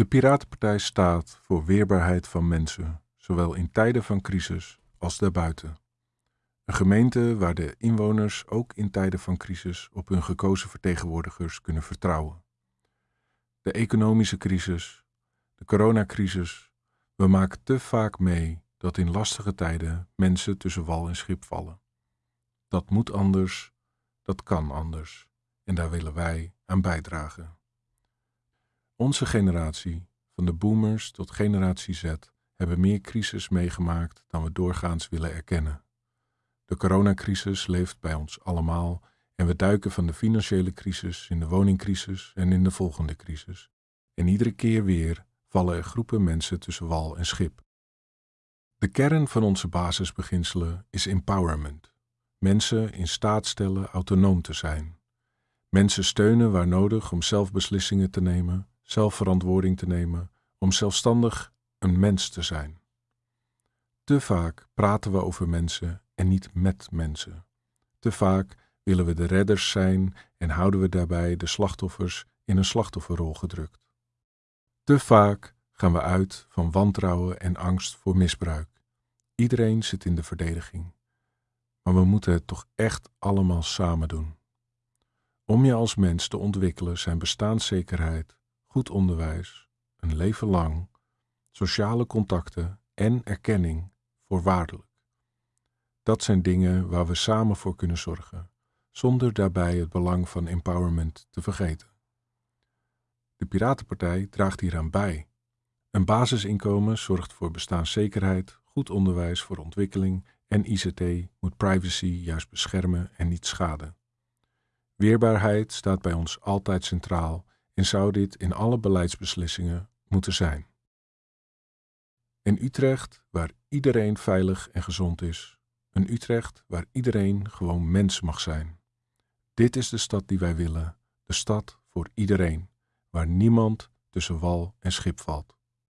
De Piratenpartij staat voor weerbaarheid van mensen, zowel in tijden van crisis als daarbuiten. Een gemeente waar de inwoners ook in tijden van crisis op hun gekozen vertegenwoordigers kunnen vertrouwen. De economische crisis, de coronacrisis, we maken te vaak mee dat in lastige tijden mensen tussen wal en schip vallen. Dat moet anders, dat kan anders en daar willen wij aan bijdragen. Onze generatie, van de boomers tot generatie Z, hebben meer crisis meegemaakt dan we doorgaans willen erkennen. De coronacrisis leeft bij ons allemaal en we duiken van de financiële crisis in de woningcrisis en in de volgende crisis. En iedere keer weer vallen er groepen mensen tussen wal en schip. De kern van onze basisbeginselen is empowerment. Mensen in staat stellen autonoom te zijn. Mensen steunen waar nodig om zelf beslissingen te nemen, zelf verantwoording te nemen, om zelfstandig een mens te zijn. Te vaak praten we over mensen en niet met mensen. Te vaak willen we de redders zijn en houden we daarbij de slachtoffers in een slachtofferrol gedrukt. Te vaak gaan we uit van wantrouwen en angst voor misbruik. Iedereen zit in de verdediging. Maar we moeten het toch echt allemaal samen doen. Om je als mens te ontwikkelen zijn bestaanszekerheid, goed onderwijs, een leven lang, sociale contacten en erkenning voorwaardelijk. Dat zijn dingen waar we samen voor kunnen zorgen, zonder daarbij het belang van empowerment te vergeten. De Piratenpartij draagt hieraan bij. Een basisinkomen zorgt voor bestaanszekerheid, goed onderwijs voor ontwikkeling en ICT moet privacy juist beschermen en niet schaden. Weerbaarheid staat bij ons altijd centraal en zou dit in alle beleidsbeslissingen moeten zijn. In Utrecht, waar iedereen veilig en gezond is, een Utrecht waar iedereen gewoon mens mag zijn. Dit is de stad die wij willen, de stad voor iedereen, waar niemand tussen wal en schip valt.